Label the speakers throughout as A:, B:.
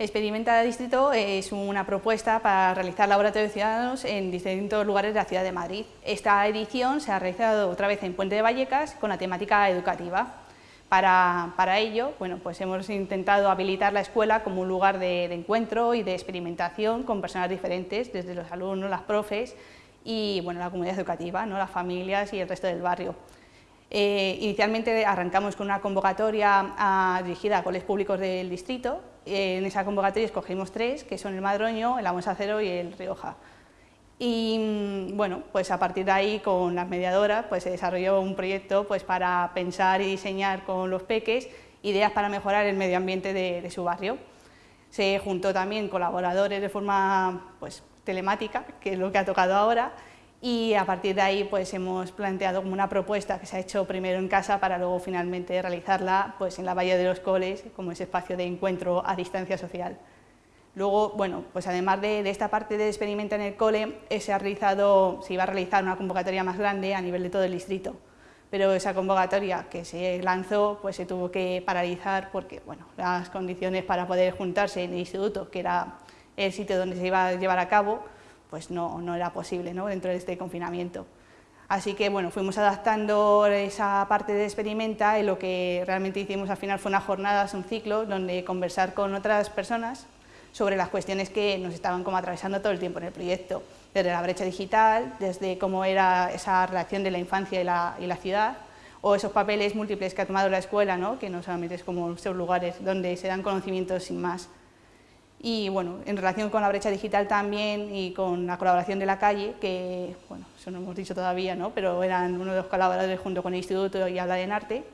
A: Experimenta Distrito es una propuesta para realizar laboratorios ciudadanos en distintos lugares de la ciudad de Madrid. Esta edición se ha realizado otra vez en Puente de Vallecas con la temática educativa. Para, ello, bueno, pues hemos intentado habilitar la escuela como un lugar de, encuentro y de experimentación con personas diferentes, desde los alumnos, las profes y bueno, la comunidad educativa, ¿no? las familias y el resto del barrio. Eh, inicialmente arrancamos con una convocatoria ah, dirigida a colegios públicos del distrito. en esa convocatoria escogimos tres, que son el Madroño, el Acero y el Rioja. Y mm, bueno, pues a partir de ahí con las mediadoras pues se desarrolló un proyecto pues para pensar y diseñar con los peques ideas para mejorar el medio ambiente de, su barrio. Se juntó también colaboradores de forma pues, telemática, que es lo que ha tocado ahora, y a partir de ahí pues hemos planteado como una propuesta que se ha hecho primero en casa para luego finalmente realizarla pues en la Valle de los Coles como ese espacio de encuentro a distancia social. Luego, bueno, pues además de, esta parte de experimento en el cole, eh, se, ha realizado, se iba a realizar una convocatoria más grande a nivel de todo el distrito, pero esa convocatoria que se lanzó pues se tuvo que paralizar porque bueno, las condiciones para poder juntarse en el instituto, que era el sitio donde se iba a llevar a cabo, pues no, no era posible ¿no? dentro de este confinamiento. Así que bueno, fuimos adaptando esa parte de experimenta y lo que realmente hicimos al final fue una jornada, un ciclo, donde conversar con otras personas sobre las cuestiones que nos estaban como atravesando todo el tiempo en el proyecto, desde la brecha digital, desde cómo era esa relación de la infancia y la, y la ciudad, o esos papeles múltiples que ha tomado la escuela, ¿no? que no solamente es como esos lugares donde se dan conocimientos sin más, y bueno, en relación con la brecha digital también y con la colaboración de la calle, que bueno, eso no hemos dicho todavía, ¿no? pero eran uno de los colaboradores junto con el Instituto y Habla en Arte,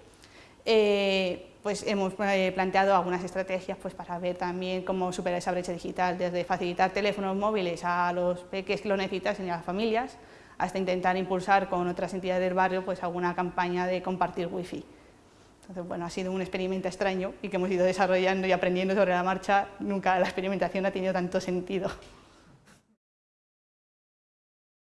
A: eh, pues hemos eh, planteado algunas estrategias pues, para ver también cómo superar esa brecha digital, desde facilitar teléfonos móviles a los peques que lo necesitan y a las familias, hasta intentar impulsar con otras entidades del barrio pues, alguna campaña de compartir wifi. Entonces, bueno, ha sido un experimento extraño y que hemos ido desarrollando y aprendiendo sobre la marcha. Nunca la experimentación ha tenido tanto sentido.